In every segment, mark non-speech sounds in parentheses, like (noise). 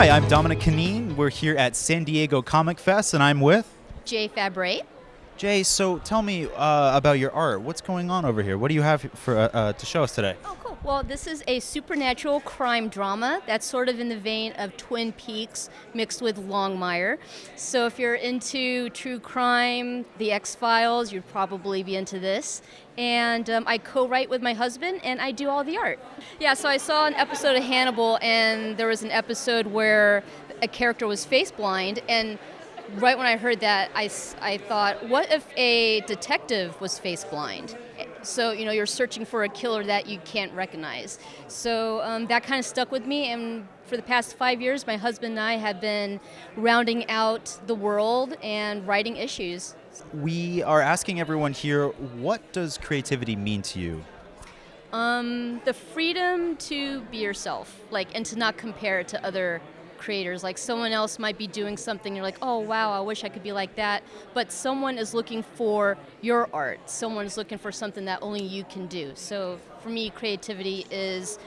Hi, I'm Dominic Canine. We're here at San Diego Comic Fest, and I'm with Jay Fabre. Jay. So tell me uh, about your art. What's going on over here? What do you have for uh, uh, to show us today? Oh. Well, this is a supernatural crime drama that's sort of in the vein of Twin Peaks mixed with Longmire. So if you're into true crime, The X Files, you'd probably be into this. And um, I co-write with my husband, and I do all the art. Yeah. So I saw an episode of Hannibal, and there was an episode where a character was face blind, and right when I heard that, I, I thought, what if a detective was face blind? So, you know, you're searching for a killer that you can't recognize. So um, that kind of stuck with me, and for the past five years, my husband and I have been rounding out the world and writing issues. We are asking everyone here, what does creativity mean to you? Um, the freedom to be yourself, like, and to not compare it to other creators. Like someone else might be doing something, you're like, oh wow, I wish I could be like that. But someone is looking for your art. Someone is looking for something that only you can do. So for me, creativity is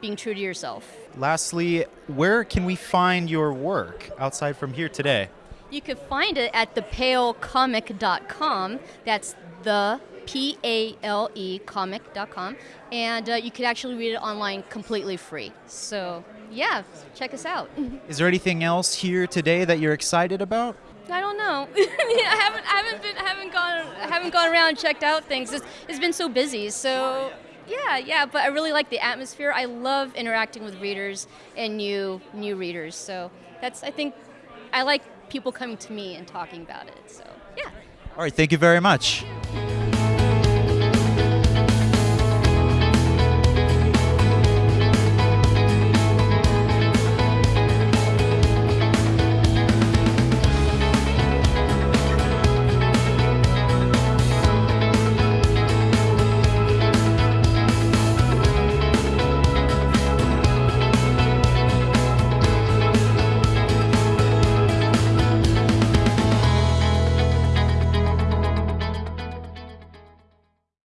being true to yourself. Lastly, where can we find your work outside from here today? You can find it at thepalecomic.com. That's the P A L E comic.com. And uh, you can actually read it online completely free. So yeah, check us out. Is there anything else here today that you're excited about? I don't know. (laughs) I haven't, I haven't been, I haven't gone, I haven't gone around and checked out things. It's, it's been so busy. So yeah, yeah. But I really like the atmosphere. I love interacting with readers and new, new readers. So that's, I think, I like people coming to me and talking about it. So yeah. All right. Thank you very much.